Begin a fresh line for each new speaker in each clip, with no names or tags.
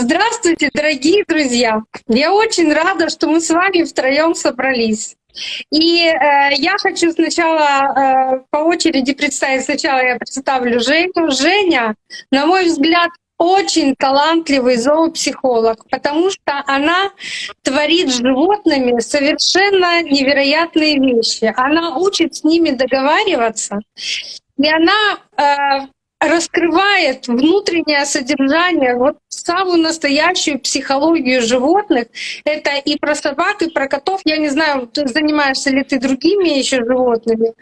Здравствуйте, дорогие друзья! Я очень рада, что мы с вами втроем собрались. И э, я хочу сначала э, по очереди представить. Сначала я представлю Женю. Женя, на мой взгляд, очень талантливый зоопсихолог, потому что она творит с животными совершенно невероятные вещи. Она учит с ними договариваться, и она э, раскрывает внутреннее содержание, вот самую настоящую психологию животных. Это и про собак, и про котов. Я не знаю, занимаешься ли ты другими еще животными.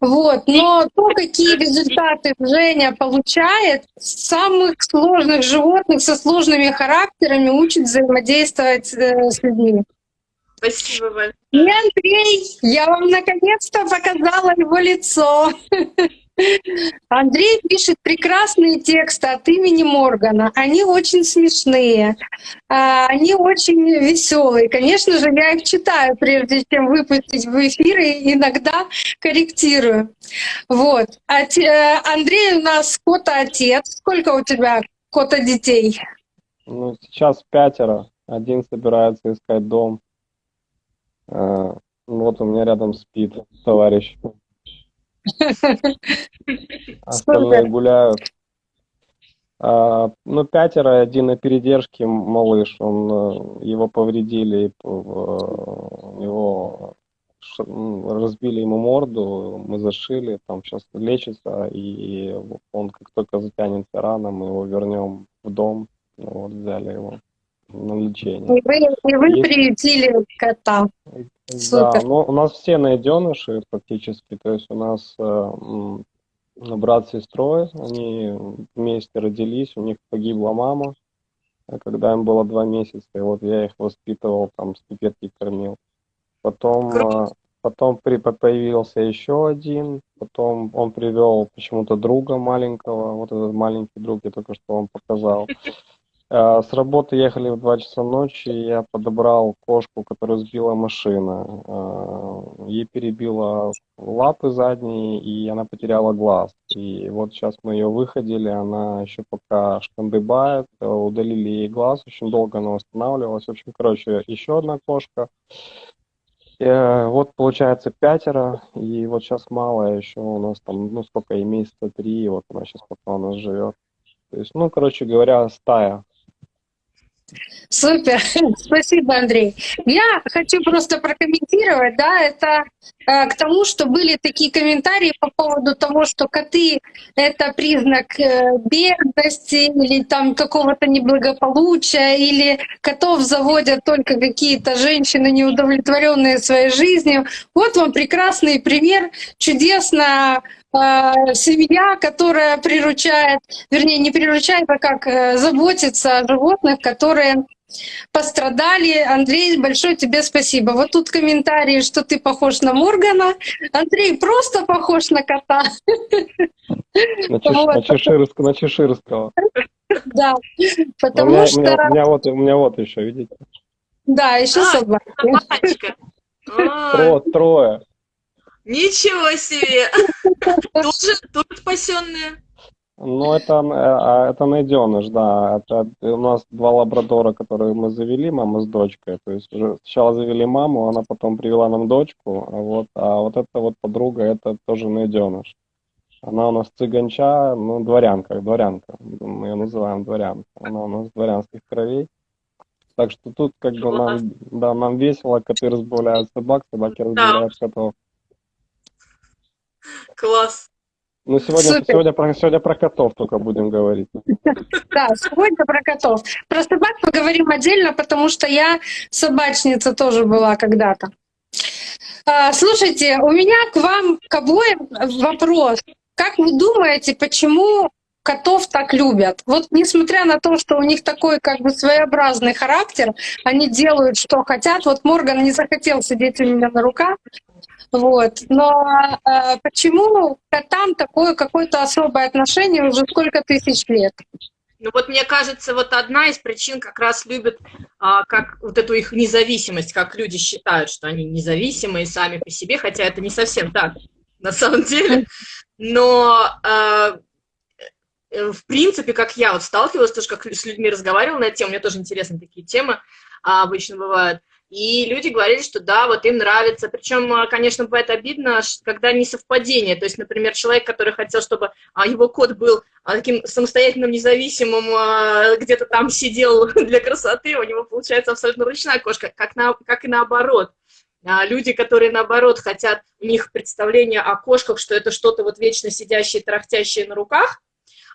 Вот. Но то, какие результаты Женя получает, самых сложных животных со сложными характерами учит взаимодействовать э, с людьми.
Спасибо большое.
И Андрей, я вам наконец-то показала его лицо. Андрей пишет прекрасные тексты от имени Моргана. Они очень смешные, а, они очень веселые. Конечно же, я их читаю, прежде чем выпустить в эфир, и иногда корректирую. Вот. А Андрей у нас кота-отец. Сколько у тебя кота-детей?
Ну, сейчас пятеро. Один собирается искать дом. А, вот у меня рядом спит товарищ. Остальные гуляют. А, ну, пятеро, один на передержке малыш, он, э, его повредили, его разбили ему морду, мы зашили, там сейчас лечится, и он как только затянется рана, мы его вернем в дом, ну, вот взяли его на лечение.
И вы, и вы Есть... приютили кота.
Супер. Да, ну у нас все найденыши практически, то есть у нас э, брат с сестрой, они вместе родились, у них погибла мама, когда им было два месяца, и вот я их воспитывал, там с пипетки кормил. Потом, э, потом при, появился еще один, потом он привел почему-то друга маленького, вот этот маленький друг, я только что вам показал. Э, с работы ехали в 2 часа ночи, я подобрал кошку, которую сбила машина. Э, ей перебила лапы задние, и она потеряла глаз. И вот сейчас мы ее выходили, она еще пока шкандыбает, э, удалили ей глаз, очень долго она восстанавливалась. В общем, короче, еще одна кошка. Вот получается пятеро, и вот сейчас малая еще у нас там, ну сколько ей, месяца три, вот она сейчас пока у нас живет. То есть, ну, короче говоря, стая.
Супер, спасибо, Андрей. Я хочу просто прокомментировать, да, это э, к тому, что были такие комментарии по поводу того, что коты — это признак э, бедности или там какого-то неблагополучия, или котов заводят только какие-то женщины, неудовлетворенные своей жизнью. Вот вам прекрасный пример, чудесно Э, семья, которая приручает, вернее, не приручает, а как э, заботится о животных, которые пострадали. Андрей, большое тебе спасибо. Вот тут комментарии, что ты похож на Моргана. Андрей просто похож на кота.
На, чеш, вот. на, чеширск, на чеширского.
Да, потому у меня, что... У
меня, у, меня вот, у меня вот еще, видите?
Да, еще а, собака.
Трое. трое.
Ничего себе! Тоже, тоже спасенные?
Ну, это, э, это найденыш, да. Это у нас два лабрадора, которые мы завели, мама с дочкой. То есть уже сначала завели маму, она потом привела нам дочку, а вот, а вот эта вот подруга, это тоже найденыш. Она у нас цыганча, ну, дворянка, дворянка. Мы ее называем дворянка. Она у нас дворянских кровей. Так что тут как бы нам, да, нам весело, коты разбавляют собак, собаки разбавляют котов.
Класс.
Ну, сегодня, сегодня, про, сегодня про котов только будем говорить.
Да, сегодня про котов. Про собак поговорим отдельно, потому что я собачница тоже была когда-то. А, слушайте, у меня к вам, к обоим вопрос. Как вы думаете, почему котов так любят? Вот несмотря на то, что у них такой как бы своеобразный характер, они делают, что хотят. Вот Морган не захотел сидеть у меня на руках, вот. Но э, почему там такое какое-то особое отношение уже сколько тысяч лет?
Ну вот мне кажется, вот одна из причин как раз любят а, как вот эту их независимость, как люди считают, что они независимые сами по себе, хотя это не совсем так на самом деле. Но а, э, в принципе, как я вот сталкивалась, тоже как с людьми разговаривала на эту тему, мне тоже интересны такие темы а, обычно бывают, и люди говорили, что да, вот им нравится. Причем, а, конечно, бывает обидно, когда не совпадение. То есть, например, человек, который хотел, чтобы а, его кот был а, таким самостоятельным, независимым, где-то там сидел для красоты, у него получается абсолютно ручная кошка, как, на, как и наоборот. Люди, которые, наоборот, хотят, у них представление о кошках, что это что-то вот вечно сидящее, трахтящее на руках,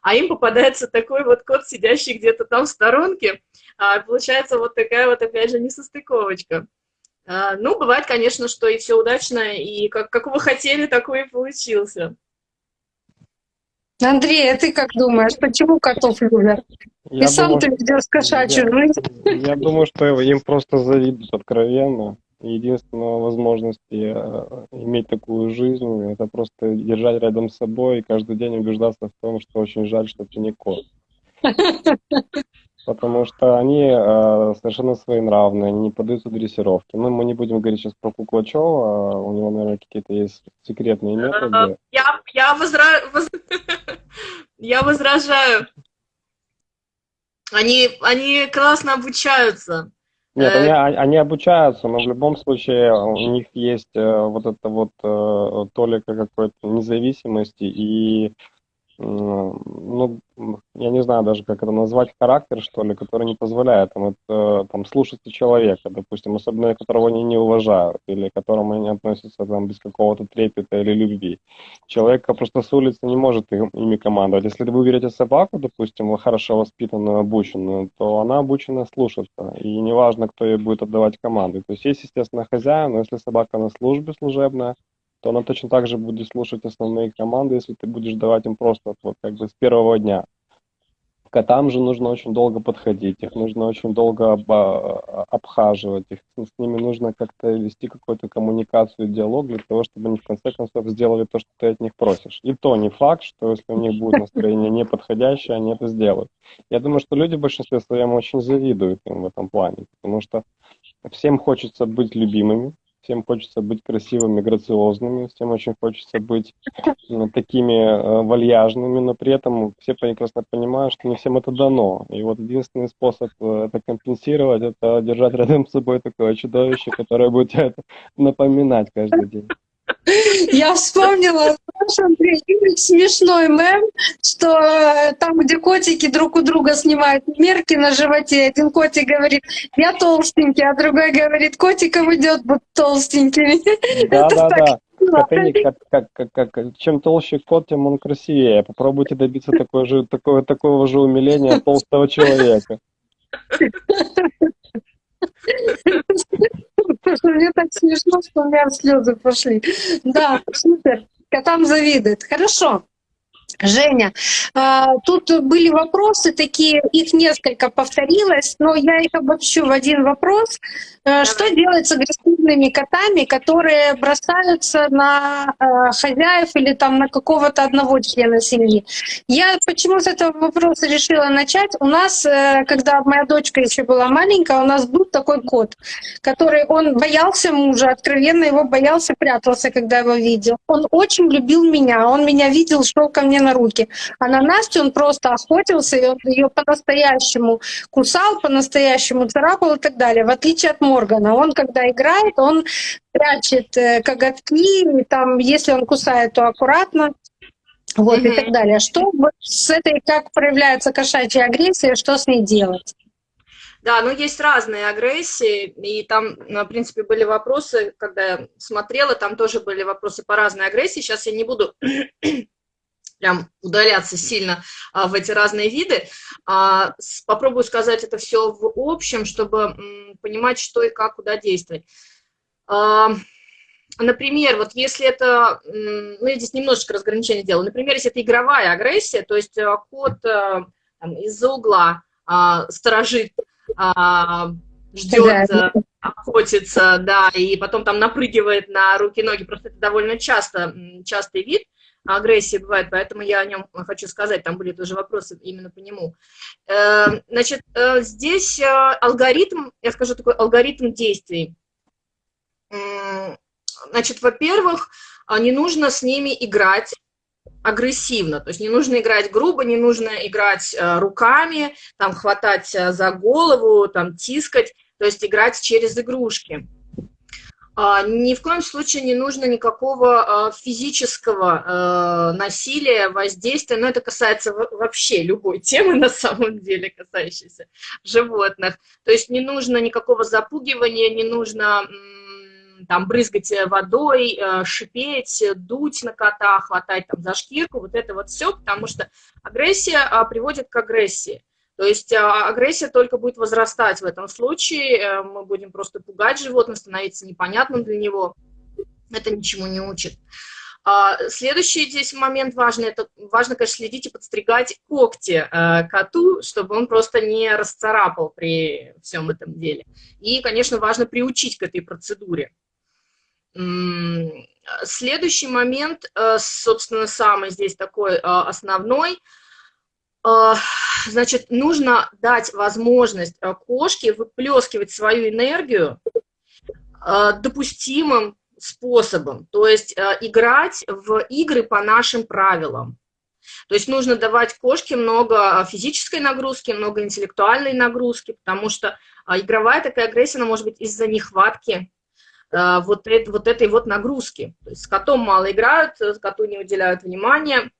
а им попадается такой вот кот, сидящий где-то там в сторонке, а, получается вот такая вот, опять же, несостыковочка. А, ну, бывает, конечно, что и все удачно, и как, как вы хотели, такой и получился.
Андрей, а ты как думаешь, почему котов любят? Я и сам ты ведешь кошачью
я, жизнь. Я думаю, что им просто завидуют откровенно. Единственная возможность э, иметь такую жизнь, это просто держать рядом с собой и каждый день убеждаться в том, что очень жаль, что ты не кот. Потому что они э, совершенно своенравные, они не поддаются дрессировке. Ну, мы не будем говорить сейчас про Куклачева, у него, наверное, какие-то есть секретные методы.
Я, я, возра... я возражаю. Они, они классно обучаются.
Нет, они, э, они обучаются, но в любом случае у них есть э, вот это вот э, толика какой-то независимости и ну, я не знаю даже, как это назвать, характер, что ли, который не позволяет им это, там, слушаться человека, допустим, особенно которого они не уважают, или к которому они относятся там, без какого-то трепета или любви. Человек просто с улицы не может им, ими командовать. Если вы берете собаку, допустим, хорошо воспитанную, обученную, то она обучена слушаться, и неважно, кто ей будет отдавать команды. То есть есть, естественно, хозяин, но если собака на службе служебная, то она точно так же будет слушать основные команды, если ты будешь давать им просто вот как бы с первого дня. Котам же нужно очень долго подходить, их нужно очень долго об, обхаживать, их, с ними нужно как-то вести какую-то коммуникацию, диалог для того, чтобы они в конце концов сделали то, что ты от них просишь. И то не факт, что если у них будет настроение неподходящее, они это сделают. Я думаю, что люди в большинстве своем очень завидуют им в этом плане, потому что всем хочется быть любимыми, всем хочется быть красивыми, грациозными, всем очень хочется быть такими э, вальяжными, но при этом все прекрасно понимают, что не всем это дано. И вот единственный способ э, это компенсировать, это держать рядом с собой такое чудовище, которое будет это напоминать каждый день.
Я вспомнила смешной мем, что э, там, где котики друг у друга снимают мерки на животе, один котик говорит, я толстенький, а другой говорит, котикам идет быть толстенькими.
Да-да-да. Как, как, как, как, чем толще кот, тем он красивее. Попробуйте добиться такой же, такого, такого же умиления толстого человека.
Мне так смешно, что у меня слезы пошли. Да, супер. Котам завидует. Хорошо. Женя, а, тут были вопросы такие, их несколько повторилось, но я их обобщу в один вопрос. Э, что делать с агрессивными котами, которые бросаются на э, хозяев или там на какого-то одного члена семьи? Я почему с этого вопроса решила начать? У нас, э, когда моя дочка еще была маленькая, у нас был такой кот, который он боялся мужа, откровенно его боялся, прятался, когда его видел. Он очень любил меня, он меня видел, шел ко мне на руки. А на Настю он просто охотился, и он ее по-настоящему кусал, по-настоящему царапал и так далее, в отличие от Моргана. Он, когда играет, он прячет э, коготки, там, если он кусает, то аккуратно. Вот mm-hmm. и так далее. Что с этой, как проявляется кошачья агрессия, что с ней делать?
Да, ну есть разные агрессии, и там, ну, в принципе, были вопросы, когда я смотрела, там тоже были вопросы по разной агрессии. Сейчас я не буду прям удаляться сильно а, в эти разные виды. А, с, попробую сказать это все в общем, чтобы м, понимать, что и как, куда действовать. А, например, вот если это, ну, я здесь немножечко разграничение делаю, например, если это игровая агрессия, то есть а, кот а, из-за угла а, сторожит, а, ждет, да. охотится, да, и потом там напрыгивает на руки-ноги, просто это довольно часто, частый вид, агрессии бывает, поэтому я о нем хочу сказать, там были тоже вопросы именно по нему. Эм, значит, э, здесь э, алгоритм, я скажу такой алгоритм действий. Значит, во-первых, не нужно с ними играть, агрессивно, то есть не нужно играть грубо, не нужно играть э, руками, там хватать э, за голову, там тискать, то есть играть через игрушки. А, ни в коем случае не нужно никакого а, физического а, насилия, воздействия, но это касается вообще любой темы на самом деле, касающейся животных. То есть не нужно никакого запугивания, не нужно там брызгать водой, шипеть, дуть на кота, хватать там за шкирку, вот это вот все, потому что агрессия приводит к агрессии. То есть а, агрессия только будет возрастать в этом случае, э, мы будем просто пугать животное, становиться непонятным для него, это ничему не учит. А, следующий здесь момент важный, это важно, конечно, следить и подстригать когти э, коту, чтобы он просто не расцарапал при всем этом деле. И, конечно, важно приучить к этой процедуре. Следующий момент, э, собственно, самый здесь такой основной – значит, нужно дать возможность а, кошке выплескивать свою энергию а, допустимым способом, то есть играть в игры по нашим правилам. То есть нужно давать кошке много физической нагрузки, много интеллектуальной нагрузки, потому что игровая такая агрессия, она может быть из-за нехватки вот, это, вот этой вот нагрузки. То есть с котом мало играют, коту не уделяют внимания,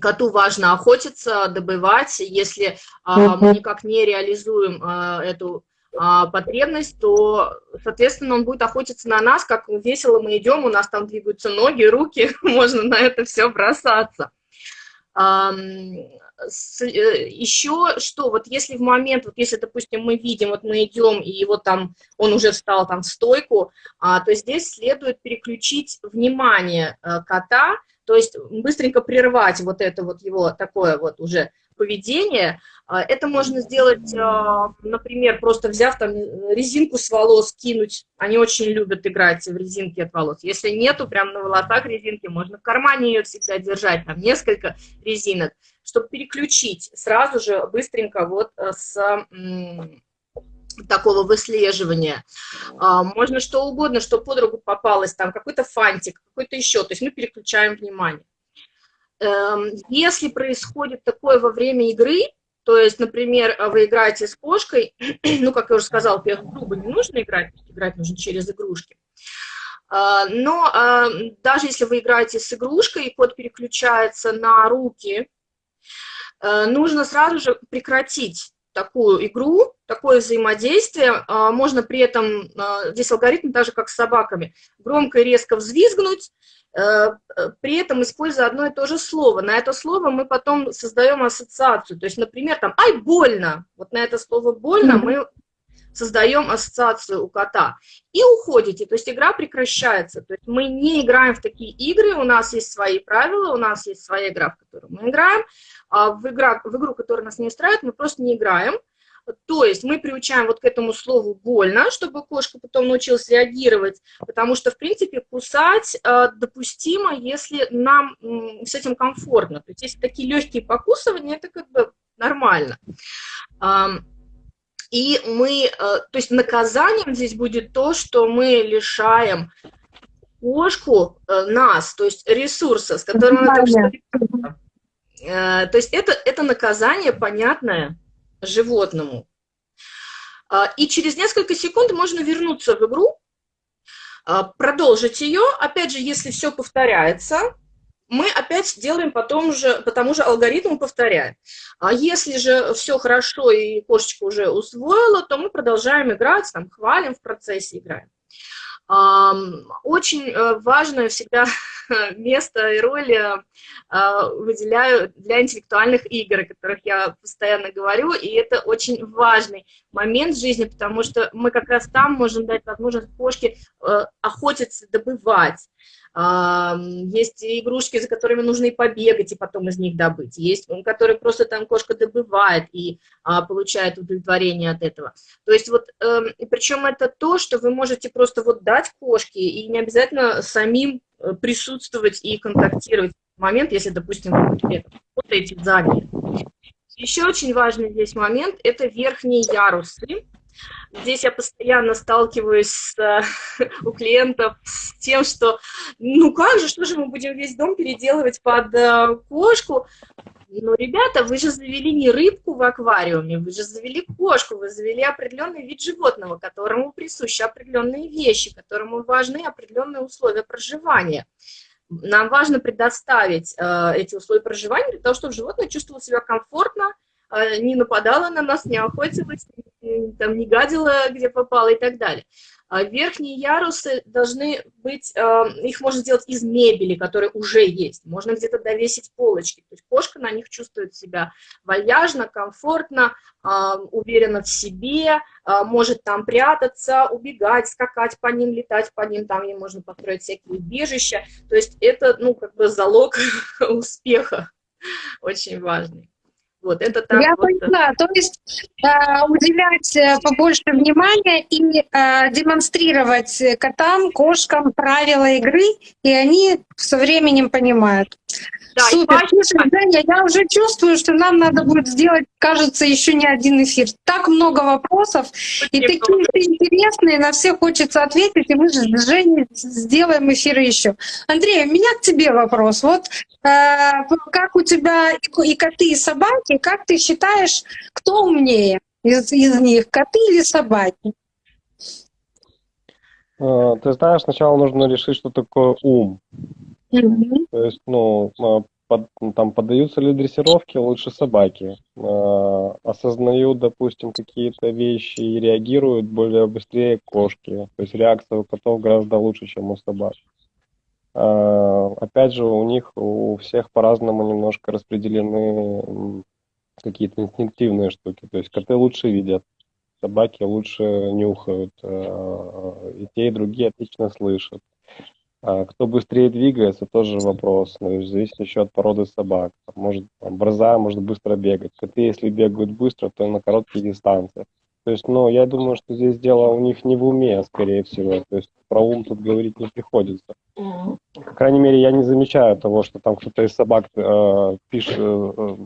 коту важно охотиться, добывать. Если а, мы никак не реализуем а, эту а, потребность, то, соответственно, он будет охотиться на нас, как весело мы идем, у нас там двигаются ноги, руки, можно на это все бросаться. А, с, э, еще что, вот если в момент, вот если, допустим, мы видим, вот мы идем, и вот там он уже встал там в стойку, а, то здесь следует переключить внимание а, кота то есть быстренько прервать вот это вот его такое вот уже поведение. А, это можно сделать, а, например, просто взяв там резинку с волос, кинуть. Они очень любят играть в резинки от волос. Если нету прям на волосах резинки, можно в кармане ее всегда держать, там несколько резинок, чтобы переключить сразу же быстренько вот э, с такого выслеживания. А, можно что угодно, что под руку попалось, там какой-то фантик, какой-то еще, то есть мы переключаем внимание. Эм, если происходит такое во время игры, то есть, например, вы играете с кошкой, ну, как я уже сказала, грубо не нужно играть, играть нужно через игрушки. А, но а, даже если вы играете с игрушкой, и кот переключается на руки, э, нужно сразу же прекратить такую игру, такое взаимодействие. А, можно при этом, а, здесь алгоритм так же, как с собаками, громко и резко взвизгнуть, э, э, при этом используя одно и то же слово. На это слово мы потом создаем ассоциацию. То есть, например, там «ай, больно». Вот на это слово «больно» мы создаем ассоциацию у кота. И уходите, то есть игра прекращается. То есть мы не играем в такие игры, у нас есть свои правила, у нас есть своя игра, в которую мы играем. А в, игра, в игру, которая нас не устраивает, мы просто не играем. То есть мы приучаем вот к этому слову «больно», чтобы кошка потом научилась реагировать, потому что, в принципе, кусать э, допустимо, если нам э, с этим комфортно. То есть если такие легкие покусывания, это как бы нормально. И мы, э, то есть наказанием здесь будет то, что мы лишаем кошку, э, нас, то есть ресурса, с которым она так что Э, то есть это, это наказание понятное животному. И через несколько секунд можно вернуться в игру, продолжить ее. Опять же, если все повторяется, мы опять делаем потом же, по тому же алгоритму повторяем. А если же все хорошо и кошечка уже усвоила, то мы продолжаем играть, там, хвалим в процессе, играем. Очень э, важное всегда место и роль э, выделяю для интеллектуальных игр, о которых я постоянно говорю, и это очень важный момент в жизни, потому что мы как раз там можем дать возможность кошке э, охотиться, добывать, есть игрушки, за которыми нужно и побегать, и потом из них добыть. Есть, которые просто там кошка добывает и а, получает удовлетворение от этого. То есть вот, э, и причем это то, что вы можете просто вот дать кошке, и не обязательно самим э, присутствовать и контактировать в момент, если, допустим, работаете за ней. Еще очень важный здесь момент – это верхние ярусы. Здесь я постоянно сталкиваюсь с, у клиентов с тем, что ну как же, что же мы будем весь дом переделывать под э, кошку? Ну, ребята, вы же завели не рыбку в аквариуме, вы же завели кошку, вы завели определенный вид животного, которому присущи определенные вещи, которому важны определенные условия проживания. Нам важно предоставить э, эти условия проживания для того, чтобы животное чувствовало себя комфортно, э, не нападало на нас, не охотилось, там, не гадило, где попало и так далее. А верхние ярусы должны быть, а, их можно сделать из мебели, которая уже есть. Можно где-то довесить полочки. То есть кошка на них чувствует себя вальяжно, комфортно, а, уверенно в себе, может там прятаться, убегать, скакать по ним, летать по ним, там ей можно построить всякие убежища. То есть это, ну, как бы залог успеха очень важный.
Вот, это так Я вот... поняла, то есть э, уделять э, побольше внимания и э, демонстрировать котам, кошкам правила игры, и они со временем понимают. Да, Супер. Слушай, Женя, я уже чувствую, что нам надо будет сделать, кажется, еще не один эфир. Так много вопросов, Очень и такие интересные, на все хочется ответить, и мы же с Женей сделаем эфиры еще. Андрей, у меня к тебе вопрос. Вот э, как у тебя и коты, и собаки, как ты считаешь, кто умнее из, из них, коты или собаки?
Э, ты знаешь, сначала нужно решить, что такое ум. То есть, ну, а, под, там поддаются ли дрессировки лучше собаки, э, осознают, допустим, какие-то вещи и реагируют более быстрее кошки. То есть реакция у котов гораздо лучше, чем у собак. Э, опять же, у них у всех по-разному немножко распределены какие-то инстинктивные штуки. То есть коты лучше видят, собаки лучше нюхают, э, и те, и другие отлично слышат. А кто быстрее двигается, тоже вопрос. Ну, зависит еще от породы собак. Может, там, борзая может быстро бегать. Коты, если бегают быстро, то на короткие дистанции. То есть, ну, я думаю, что здесь дело у них не в уме, скорее всего. То есть про ум тут говорить не приходится. По крайней мере, я не замечаю того, что там кто-то из собак э, пишет, э,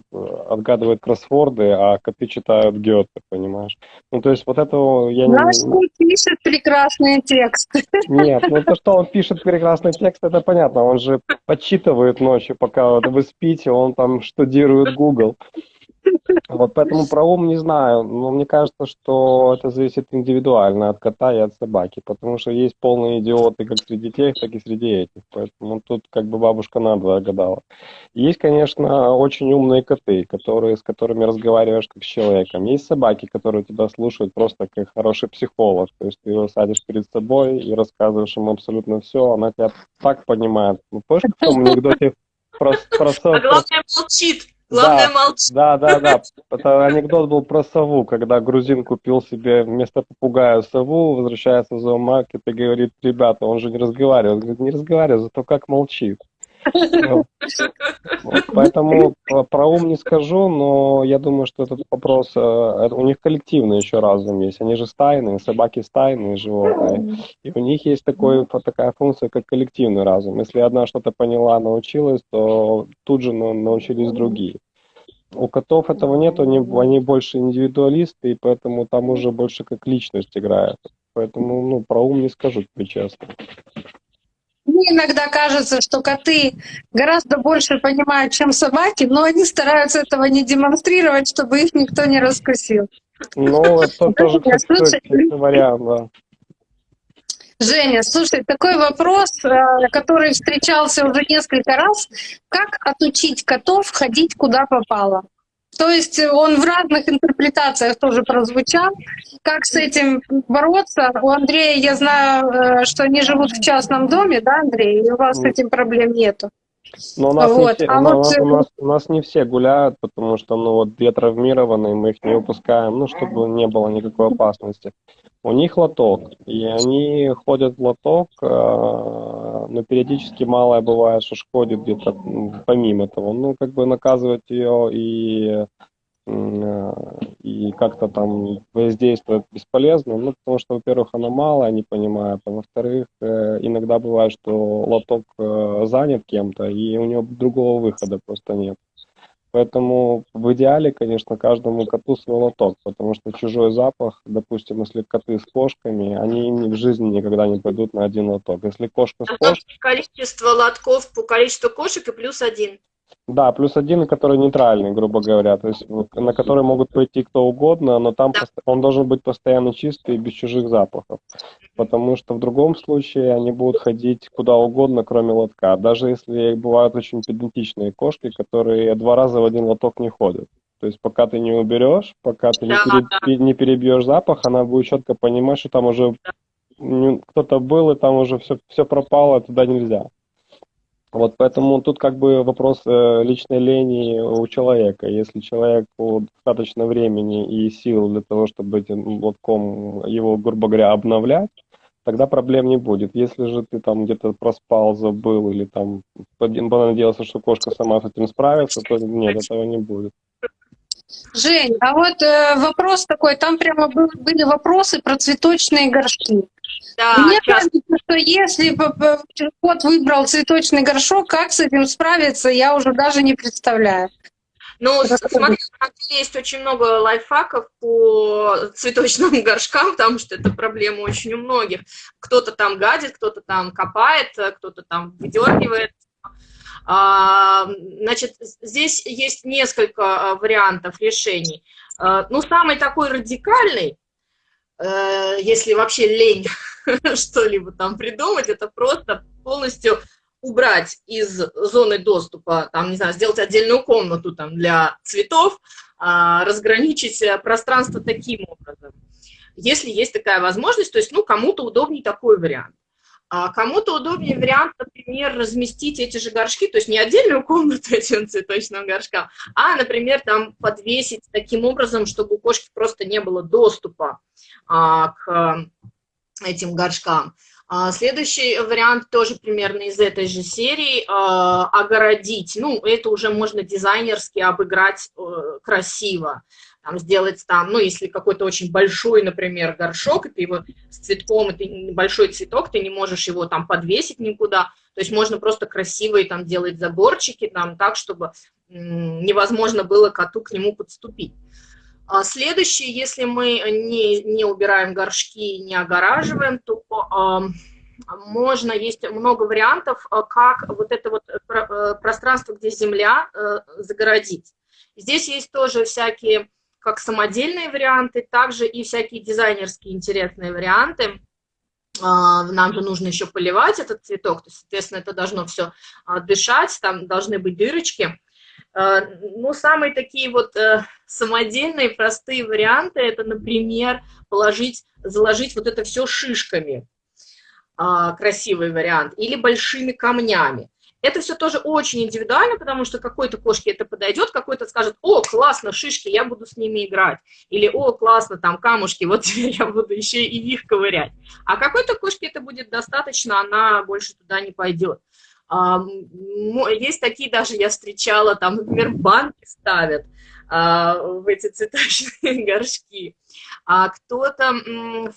отгадывает кроссворды, а коты читают Гёте, понимаешь? Ну, то есть вот этого я
Наш не... Наш пишет прекрасные тексты.
Нет, ну то, что он пишет прекрасный текст, это понятно. Он же подсчитывает ночью, пока вы спите, он там штудирует Google. Вот поэтому про ум не знаю, но мне кажется, что это зависит индивидуально от кота и от собаки, потому что есть полные идиоты как среди тех, так и среди этих, поэтому тут как бы бабушка надвое гадала. Есть, конечно, очень умные коты, которые, с которыми разговариваешь как с человеком. Есть собаки, которые тебя слушают просто как хороший психолог, то есть ты его садишь перед собой и рассказываешь ему абсолютно все, она тебя так понимает. Ну, помнишь, в том анекдоте про, про, про,
а главное, молчит. Главное,
да,
молчи.
Да, да, да. Это анекдот был про сову, когда грузин купил себе вместо попугая сову, возвращается в зоомаркет и говорит, ребята, он же не разговаривает. Он говорит, не разговаривает, зато как молчит. Поэтому про ум не скажу, но я думаю, что этот вопрос, э, у них коллективный еще разум есть. Они же стайные, собаки стайные животные. И у них есть такой, такая функция, как коллективный разум. Если одна что-то поняла, научилась, то тут же научились другие. У котов этого нет, они, они больше индивидуалисты, и поэтому там уже больше как личность играет. Поэтому ну, про ум не скажу тебе честно.
Мне иногда кажется, что коты гораздо больше понимают, чем собаки, но они стараются этого не демонстрировать, чтобы их никто не раскусил.
Ну, это тоже, кстати, вариант, да.
Женя, слушай, такой вопрос, э, который встречался уже несколько раз. Как отучить котов ходить куда попало? То есть он в разных интерпретациях тоже прозвучал. Как с этим бороться? У Андрея, я знаю, э, что они живут в частном доме, да, Андрей? И у вас с этим проблем нету.
Но у нас, вот. не все, а у, вот... у, нас, у нас не все гуляют, потому что ну вот две травмированные, мы их не выпускаем, ну чтобы не было никакой опасности. У них лоток, и они ходят в лоток, э, но периодически малая бывает, что шкодит где-то помимо того. Ну, как бы наказывать ее и э, и как-то там воздействовать бесполезно, ну, потому что, во-первых, она малая, не понимает, а во-вторых, э, иногда бывает, что лоток занят кем-то, и у него другого выхода просто нет. Поэтому в идеале, конечно, каждому коту свой лоток, потому что чужой запах, допустим, если коты с кошками, они в жизни никогда не пойдут на один лоток. Если кошка с кошкой...
Количество лотков по количеству кошек и плюс один.
Да, плюс один, который нейтральный, грубо говоря, то есть на который могут пойти кто угодно, но там да. он должен быть постоянно чистый и без чужих запахов, потому что в другом случае они будут ходить куда угодно, кроме лотка, даже если бывают очень педантичные кошки, которые два раза в один лоток не ходят. То есть пока ты не уберешь, пока ты да, не, пере, да. не перебьешь запах, она будет четко понимать, что там уже кто-то был, и там уже все, все пропало, туда нельзя. Вот поэтому тут как бы вопрос э, личной лени у человека. Если человеку достаточно времени и сил для того, чтобы этим лотком его, грубо говоря, обновлять, тогда проблем не будет. Если же ты там где-то проспал, забыл или там понадеялся, что кошка сама с этим справится, то нет, этого не будет.
Жень, а вот э, вопрос такой, там прямо был, были вопросы про цветочные горшки. Да, Мне сейчас... кажется, что если кот выбрал цветочный горшок, как с этим справиться, я уже даже не представляю.
Ну, смотри, есть очень много лайфхаков по цветочным горшкам, потому что это проблема очень у многих. Кто-то там гадит, кто-то там копает, кто-то там выдергивает. А, значит, здесь есть несколько а, вариантов решений. А, ну, самый такой радикальный, э, если вообще лень что-либо там придумать, это просто полностью убрать из зоны доступа, там, не знаю, сделать отдельную комнату там для цветов, а, разграничить э, пространство таким образом. Если есть такая возможность, то есть, ну, кому-то удобнее такой вариант. А кому-то удобнее вариант, например, разместить эти же горшки, то есть не отдельную комнату этим цветочным горшкам, а, например, там подвесить таким образом, чтобы у кошки просто не было доступа а, к этим горшкам. А, следующий вариант тоже примерно из этой же серии а, – огородить. Ну, это уже можно дизайнерски обыграть э, красиво. Там, сделать там, ну, если какой-то очень большой, например, горшок, и ты его с цветком, это небольшой цветок, ты не можешь его там подвесить никуда, то есть можно просто красивые там делать заборчики там так, чтобы невозможно было коту к нему подступить. А следующее, если мы не, не убираем горшки, не огораживаем, то э, можно, есть много вариантов, а, как вот это вот э, пространство, где земля, э, загородить. Здесь есть тоже всякие как самодельные варианты, также и всякие дизайнерские интересные варианты. Нам же нужно еще поливать этот цветок, то есть, соответственно, это должно все дышать, там должны быть дырочки. Э, ну, самые такие вот э, самодельные, простые варианты, это, например, положить, заложить вот это все шишками, а, красивый вариант, или большими камнями. Это все тоже очень индивидуально, потому что какой-то кошке это подойдет, какой-то скажет, о, классно, шишки, я буду с ними играть. Или, о, классно, там камушки, вот теперь я буду еще и их ковырять. А какой-то кошке это будет достаточно, она больше туда не пойдет. Есть такие даже, я встречала, там, например, банки ставят а, в эти цветочные горшки, а кто-то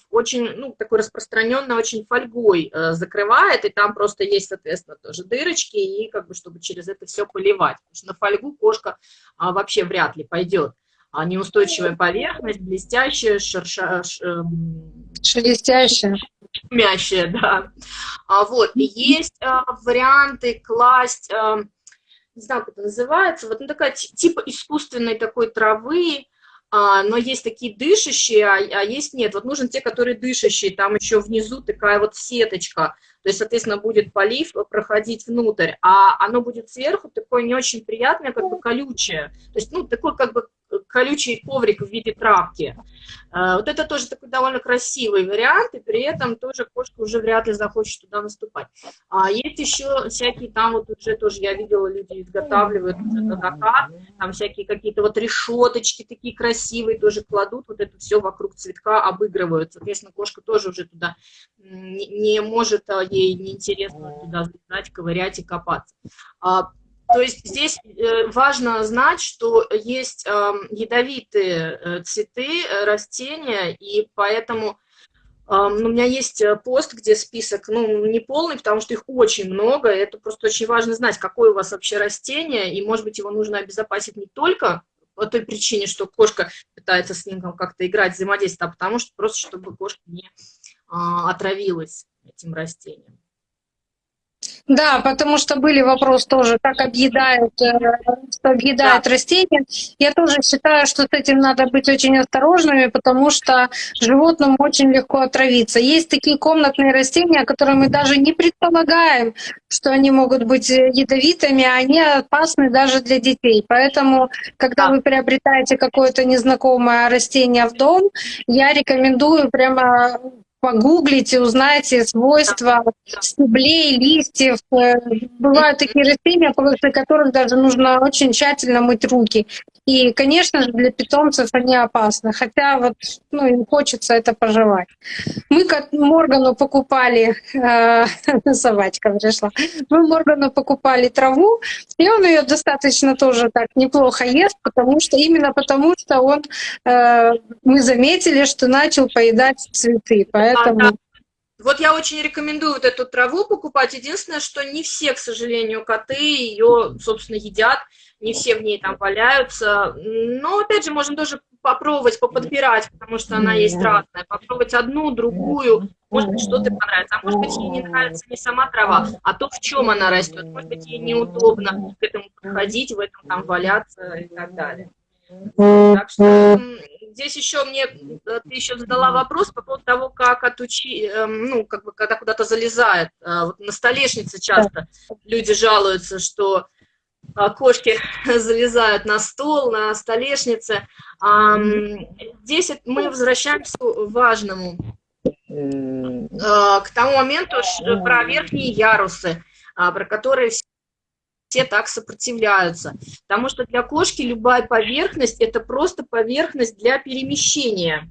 очень, ну, такой распространенный очень фольгой э, закрывает, и там просто есть, соответственно, тоже дырочки, и как бы, чтобы через это все поливать, потому что на фольгу кошка а, вообще вряд ли пойдет. А неустойчивая поверхность, блестящая, шерша...
Эм, Шелестящая.
Шумящая, да. А, вот, есть а, варианты класть, а, не знаю, как это называется, вот ну, такая типа искусственной такой травы, а, но есть такие дышащие, а, а есть нет. Вот нужен те, которые дышащие, там еще внизу такая вот сеточка, то есть, соответственно, будет полив проходить внутрь, а оно будет сверху такое не очень приятное, как бы колючее, то есть, ну, такой как бы колючий коврик в виде травки. Э, вот это тоже такой довольно красивый вариант, и при этом тоже кошка уже вряд ли захочет туда наступать. А есть еще всякие там вот уже тоже, я видела, люди изготавливают на закат, там всякие какие-то вот решеточки такие красивые тоже кладут, вот это все вокруг цветка обыгрывают. Соответственно, кошка тоже уже туда не, не может, а, ей неинтересно туда залезать, ковырять и копаться. А то есть здесь э, важно знать, что есть эм, ядовитые э, цветы, э, растения, и поэтому у меня есть пост, где список, ну, не полный, потому что их очень много, это просто очень важно знать, какое у вас вообще растение, и, может быть, его нужно обезопасить не только по той причине, что кошка пытается с ним как-то играть, взаимодействовать, а потому что просто, чтобы кошка не а, отравилась этим растением.
Да, потому что были вопросы тоже, как объедают, э, что объедают да. растения. Я тоже считаю, что с этим надо быть очень осторожными, потому что животным очень легко отравиться. Есть такие комнатные растения, которые мы даже не предполагаем, что они могут быть ядовитыми, а они опасны даже для детей. Поэтому, когда да. вы приобретаете какое-то незнакомое растение в дом, я рекомендую прямо погуглите, узнаете свойства стеблей, листьев. Э, бывают такие растения, после которых даже нужно очень тщательно мыть руки. И, конечно же, для питомцев они опасны, хотя вот ну, им хочется это пожевать. Мы к Моргану покупали, э, собачка пришла, мы Моргану покупали траву, и он ее достаточно тоже так неплохо ест, потому что именно потому что он, э, мы заметили, что начал поедать цветы, поэтому...
Вот я очень рекомендую вот эту траву покупать. Единственное, что не все, к сожалению, коты ее, собственно, едят не все в ней там валяются. Но, опять же, можно тоже попробовать, поподбирать, потому что она есть разная. Попробовать одну, другую, может быть, что-то понравится. А может быть, ей не нравится не сама трава, а то, в чем она растет. Может быть, ей неудобно к этому подходить, в этом там валяться и так далее. Так что здесь еще мне, э, ты еще задала вопрос по поводу того, как отучить, эм, ну, как бы, когда куда-то залезает. Э, вот на столешнице часто люди жалуются, что кошки залезают на стол, на столешнице. Здесь мы возвращаемся к важному, а, к тому моменту про верхние ярусы, а, про которые все так сопротивляются. Потому что для кошки любая поверхность – это просто поверхность для перемещения.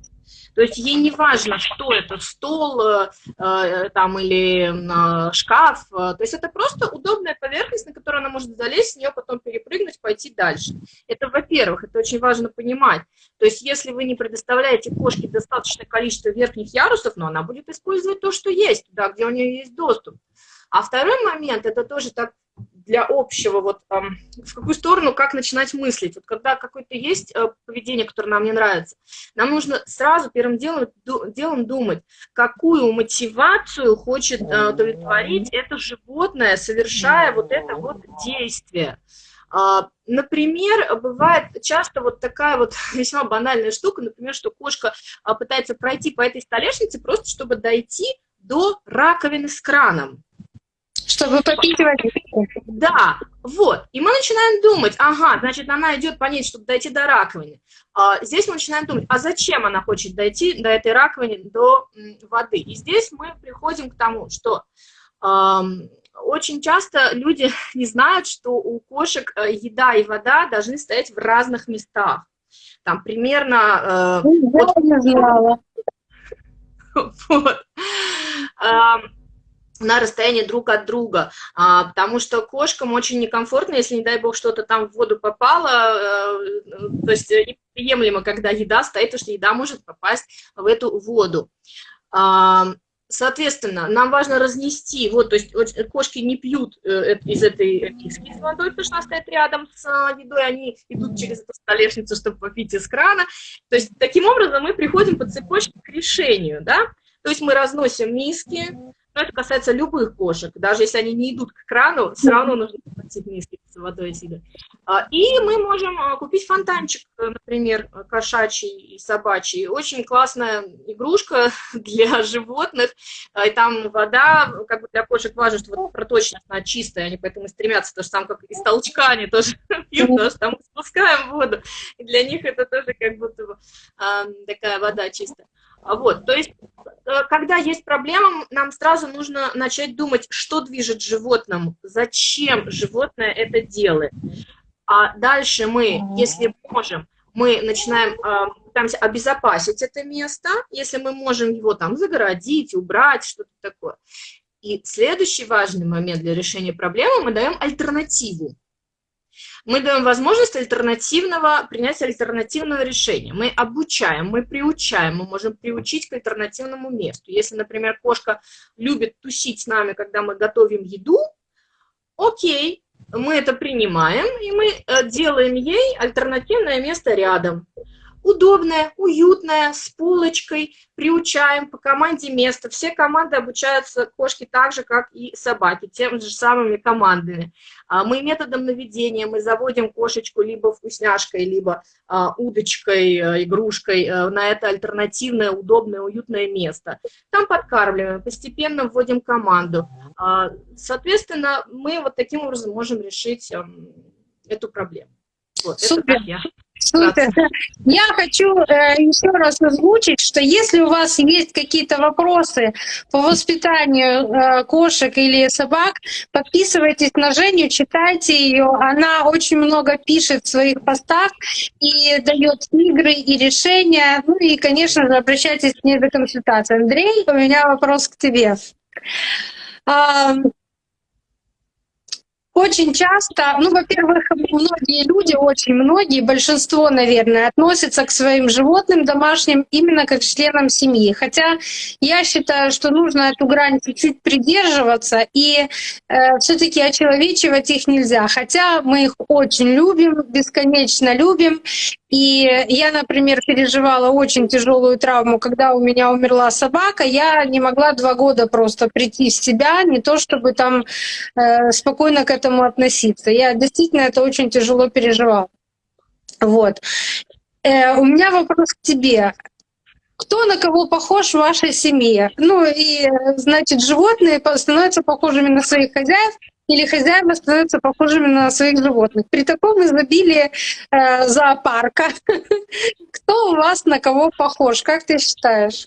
То есть ей не важно, что это, стол э, э там, или э, шкаф. То есть это просто удобная поверхность, на которую она может залезть, с нее потом перепрыгнуть, пойти дальше. Это, во-первых, это очень важно понимать. То есть если вы не предоставляете кошке достаточное количество верхних ярусов, но она будет использовать то, что есть, туда, где у нее есть доступ. А второй момент, это тоже так для общего, вот в какую сторону, как начинать мыслить. Вот когда какое-то есть э, поведение, которое нам не нравится, нам нужно сразу первым делом, делом думать, какую мотивацию хочет э, удовлетворить это животное, совершая вот это вот действие. А, например, бывает часто вот такая вот весьма банальная штука, например, что кошка а, пытается пройти по этой столешнице просто, чтобы дойти до раковины с краном.
Чтобы попить водичку.
Да, вот. И мы начинаем думать, ага, значит, она идет по ней, чтобы дойти до раковины. А, здесь мы начинаем думать, а зачем она хочет дойти до этой раковины, до воды? И здесь мы приходим к тому, что эм, очень часто люди не знают, что у кошек э, еда и вода должны стоять в разных местах. Там примерно... Э,
Я вот, не знала.
Вот. Эм, на расстоянии друг от друга, а, потому что кошкам очень некомфортно, если, не дай бог, что-то там в воду попало, а, то есть неприемлемо, когда еда стоит, потому что еда может попасть в эту воду. А, соответственно, нам важно разнести, вот, то есть кошки не пьют э, из этой киски с водой, потому что она стоит рядом с едой, они идут через эту столешницу, чтобы попить из крана. То есть таким образом мы приходим по цепочке к решению, да, то есть мы разносим миски, но это касается любых кошек. Даже если они не идут к крану, все равно нужно платить миски с водой с а, И мы можем а, купить фонтанчик, например, кошачий и собачий. Очень классная игрушка для животных. А, и там вода, как бы для кошек важно, что вот проточность, она чистая, они поэтому стремятся, потому что там как из толчка они тоже пьют, потому что там мы спускаем воду. И для них это тоже как будто бы такая вода чистая. Вот, то есть, э, когда есть проблема, нам сразу нужно начать думать, что движет животным, зачем животное это делает. А дальше мы, если можем, мы начинаем, э, пытаемся обезопасить это место, если мы можем его там загородить, убрать, что-то такое. И следующий важный момент для решения проблемы, мы даем альтернативу. Мы даем возможность альтернативного, принять альтернативное решение. Мы обучаем, мы приучаем, мы можем приучить к альтернативному месту. Если, например, кошка любит тусить с нами, когда мы готовим еду, окей, мы это принимаем, и мы э, делаем ей альтернативное место рядом удобная, уютная, с полочкой, приучаем по команде место. Все команды обучаются кошки так же, как и собаки, тем же самыми командами. А, мы методом наведения, мы заводим кошечку либо вкусняшкой, либо а, удочкой, э, игрушкой э, на это альтернативное, удобное, уютное место. Там подкармливаем, постепенно вводим команду. А, соответственно, мы вот таким образом можем решить эм, эту проблему.
Вот, Супер. Это я. Супер. Я хочу э, еще раз озвучить, что если у вас есть какие-то вопросы по воспитанию э, кошек или собак, подписывайтесь на Женю, читайте ее. Она очень много пишет в своих постах и дает игры и решения. Ну и, конечно же, обращайтесь к ней за консультацией. Андрей, у меня вопрос к тебе. Очень часто, ну, во-первых, многие люди, очень многие, большинство, наверное, относятся к своим животным домашним именно как членам семьи. Хотя я считаю, что нужно эту грань чуть-чуть придерживаться, и э, все таки очеловечивать их нельзя. Хотя мы их очень любим, бесконечно любим, и я, например, переживала очень тяжелую травму, когда у меня умерла собака. Я не могла два года просто прийти в себя, не то чтобы там э, спокойно к этому относиться. Я действительно это очень тяжело переживала. Вот. Э, у меня вопрос к тебе. Кто на кого похож в вашей семье? Ну и, значит, животные становятся похожими на своих хозяев, или хозяева становятся похожими на своих животных. При таком изобилии э, зоопарка, кто у вас на кого похож? Как ты считаешь?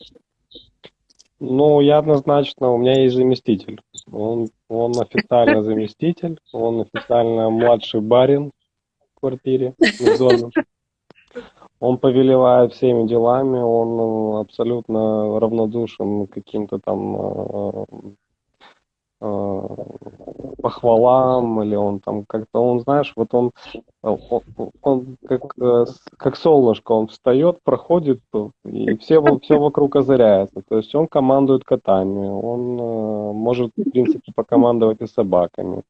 Ну, я однозначно, у меня есть заместитель. Он, он официально заместитель, он официально младший барин в квартире, в зоне. Он повелевает всеми делами, он абсолютно равнодушен каким-то там э, Э, похвалам, или он там как-то, он, знаешь, вот он, он, он как, э, как солнышко, он встает, проходит, и все, все вокруг озаряется. То есть он командует котами, он э, может, в принципе, покомандовать и собаками.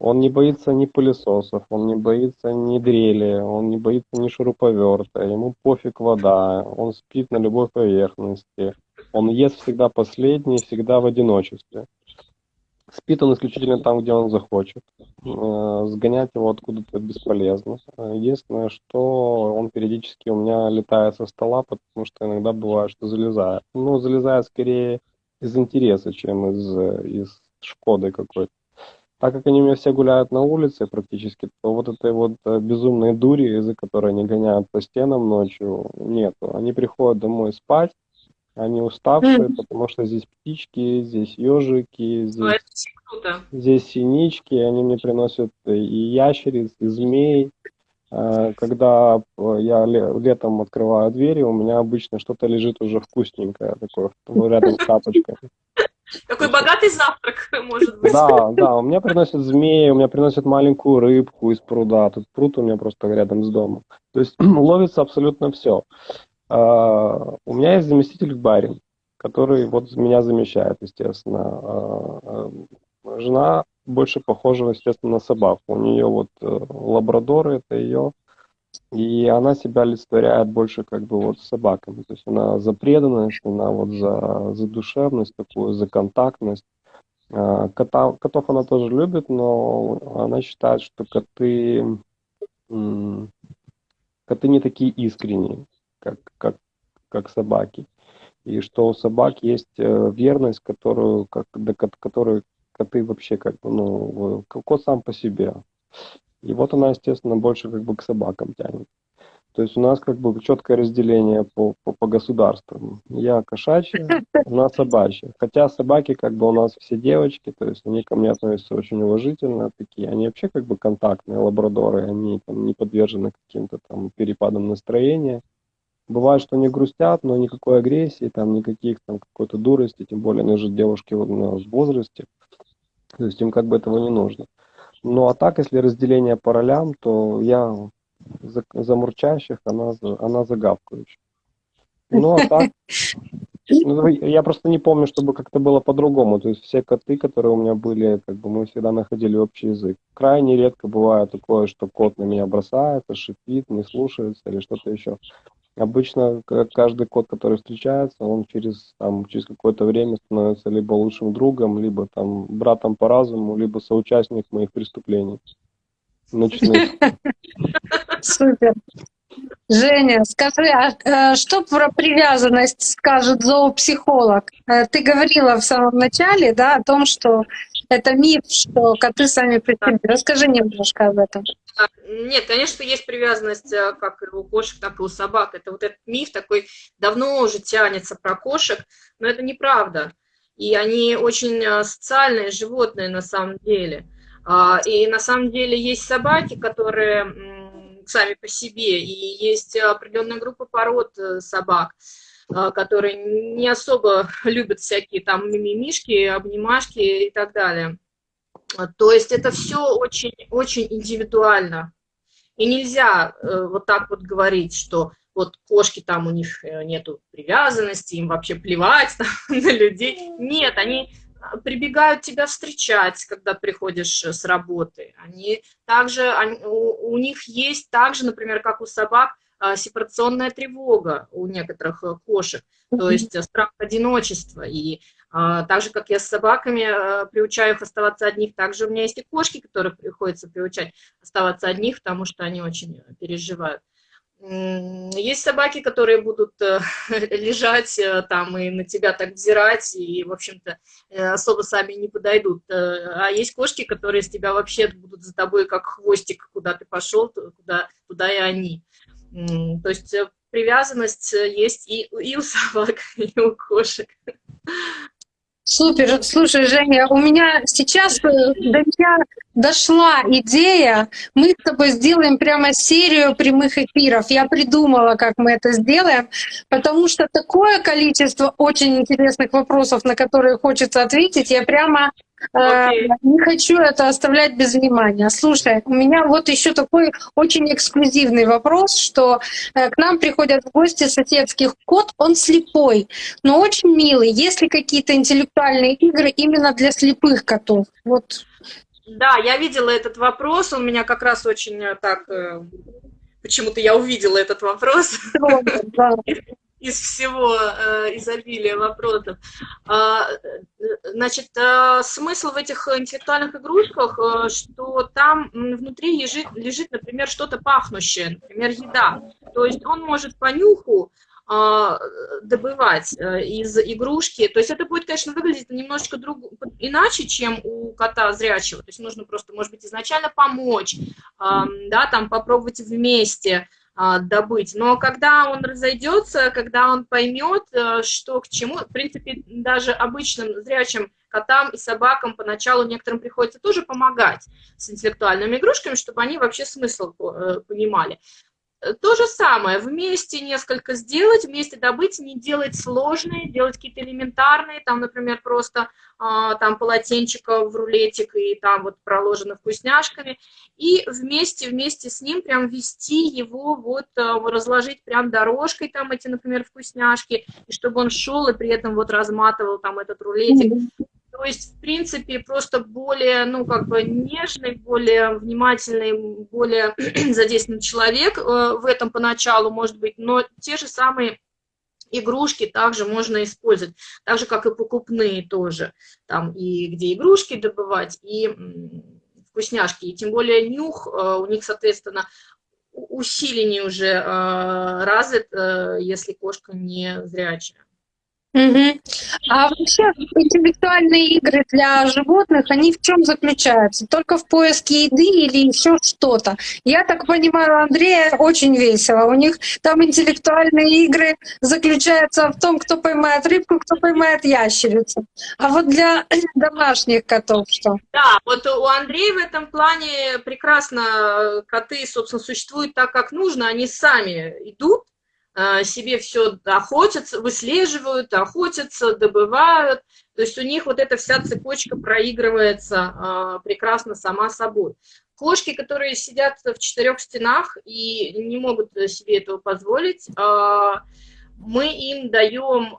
Он не боится ни пылесосов, он не боится ни дрели, он не боится ни шуруповерта, ему пофиг вода, он спит на любой поверхности, он ест всегда последний, всегда в одиночестве. Спит он исключительно там, где он захочет. Э, сгонять его откуда-то бесполезно. Единственное, что он периодически у меня летает со стола, потому что иногда бывает, что залезает. Ну, залезает скорее из интереса, чем из, из шкоды какой-то. Так как они у меня все гуляют на улице практически, то вот этой вот э, безумной дури, из-за которой они гоняют по стенам ночью, нету. Они приходят домой спать, они уставшие, потому что здесь птички, здесь ежики, здесь, здесь синички. Они мне приносят и ящериц, и змей. А, когда я летом открываю двери, у меня обычно что-то лежит уже вкусненькое такое рядом с тапочкой.
Такой богатый завтрак, может быть.
Да, да, у меня приносят змеи, у меня приносят маленькую рыбку из пруда. Тут пруд у меня просто рядом с домом. То есть ловится абсолютно все. А, у меня есть заместитель баре, который вот меня замещает, естественно. А, а, жена больше похожа, естественно, на собаку. У нее вот э, лабрадор, это ее, и она себя олицетворяет больше как бы вот с собаками. То есть она за преданность, она вот за, за душевность такую, за контактность. Кота, котов она тоже любит, но она считает, что коты, коты не такие искренние как, как, как собаки. И что у собак есть э, верность, которую, как, до которой коты вообще как бы, ну, кот сам по себе. И вот она, естественно, больше как бы к собакам тянет. То есть у нас как бы четкое разделение по, по, по государствам. Я кошачья, она собачья. Хотя собаки как бы у нас все девочки, то есть они ко мне относятся очень уважительно, такие. Они вообще как бы контактные лабрадоры, они там не подвержены каким-то там перепадам настроения. Бывает, что они грустят, но никакой агрессии, там никаких там какой-то дурости, тем более они же девушки в возрасте, то есть им как бы этого не нужно. Ну а так, если разделение по ролям, то я за, за мурчащих, она она за гавкающих. Ну а так, ну, я просто не помню, чтобы как-то было по-другому. То есть все коты, которые у меня были, как бы мы всегда находили общий язык. Крайне редко бывает такое, что кот на меня бросается, шипит, не слушается или что-то еще. Обычно каждый кот, который встречается, он через, там, через какое-то время становится либо лучшим другом, либо там братом по разуму, либо соучастник моих преступлений.
Супер. Женя, скажи, а э, что про привязанность скажет зоопсихолог? Э, ты говорила в самом начале, да, о том, что это миф, что коты сами по Расскажи немножко об этом.
А, нет, конечно, есть привязанность э, как и у кошек, так и у собак. Это вот этот миф такой давно уже тянется про кошек, но это неправда. И они очень социальные животные на самом деле. А, и на самом деле есть собаки, которые сами по себе, и есть определенная группа пород э, собак, э, которые не особо любят всякие там мимимишки, обнимашки и так далее. То есть это все очень, очень индивидуально. И нельзя э, вот так вот говорить, что вот кошки там у них нету привязанности, им вообще плевать там, на людей. Нет, они прибегают тебя встречать, когда приходишь э, с работы. Они также, они, у, у них есть также, например, как у собак, а, сепарационная тревога у некоторых э, кошек, то есть э, страх одиночества. И а, так же, как я с собаками а, приучаю их оставаться одних, также у меня есть и кошки, которые приходится приучать оставаться одних, потому что они очень переживают. Есть собаки, которые будут э, лежать э, там и на тебя так взирать, и, в общем-то, э, особо сами не подойдут. А есть кошки, которые с тебя вообще будут за тобой как хвостик, куда ты пошел, куда, туда и они. То есть привязанность есть и, и у собак, и у кошек.
Супер. Слушай, Женя, у меня сейчас до меня дошла идея, мы с тобой сделаем прямо серию прямых эфиров. Я придумала, как мы это сделаем, потому что такое количество очень интересных вопросов, на которые хочется ответить, я прямо Okay. Э, не хочу это оставлять без внимания. Слушай, у меня вот еще такой очень эксклюзивный вопрос, что э, к нам приходят в гости соседских кот, он слепой, но очень милый. Есть ли какие-то интеллектуальные игры именно для слепых котов? Вот.
Да, я видела этот вопрос, он меня как раз очень э, так... Почему-то я увидела этот вопрос. Да из всего э, изобилия вопросов. А, значит, э, смысл в этих интеллектуальных игрушках, э, что там внутри лежит, лежит например, что-то пахнущее, например, еда. То есть он может по нюху а, добывать э, из игрушки. То есть это будет, конечно, выглядеть немножечко друг... иначе, чем у кота зрячего. То есть нужно просто, может быть, изначально помочь, да, там попробовать вместе, добыть. Но когда он разойдется, когда он поймет, э, что к чему, в принципе, даже обычным зрячим котам и собакам поначалу некоторым приходится тоже помогать с интеллектуальными игрушками, чтобы они вообще смысл э, понимали. Э, то же самое, вместе несколько сделать, вместе добыть, не делать сложные, делать какие-то элементарные, там, например, просто а, там полотенчика в рулетик и там вот проложено вкусняшками, и вместе, вместе с ним прям вести его, вот а, разложить прям дорожкой там эти, например, вкусняшки, и чтобы он шел и при этом вот разматывал там этот рулетик, то есть, в принципе, просто более, ну, как бы нежный, более внимательный, более задействованный человек э, в этом поначалу, может быть, но те же самые игрушки также можно использовать, так же, как и покупные тоже, там и где игрушки добывать, и вкусняшки, и тем более нюх э, у них, соответственно, усиленнее уже э, развит, если кошка не зрячая.
Угу. А вообще интеллектуальные игры для животных, они в чем заключаются? Только в поиске еды или еще что-то? Я так понимаю, Андрея очень весело. У них там интеллектуальные игры заключаются в том, кто поймает рыбку, кто поймает ящерицу. А вот для домашних котов что?
Да, вот у Андрея в этом плане прекрасно коты, собственно, существуют так, как нужно. Они сами идут, Э, себе все охотятся, выслеживают, охотятся, добывают, То есть у них вот эта вся цепочка проигрывается э, прекрасно сама собой. Кошки, которые сидят в четырех стенах и не могут себе этого позволить, э, мы им даем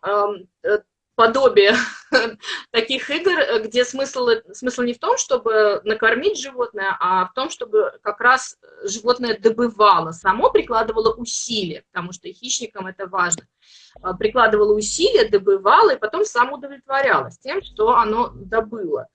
э, подобие таких игр, где смысл, смысл не в том, чтобы накормить животное, а в том, чтобы как раз животное добывало, само прикладывало усилия, потому что хищникам это важно. А, прикладывало усилия, добывало и потом сам удовлетворялось тем, что оно добыло.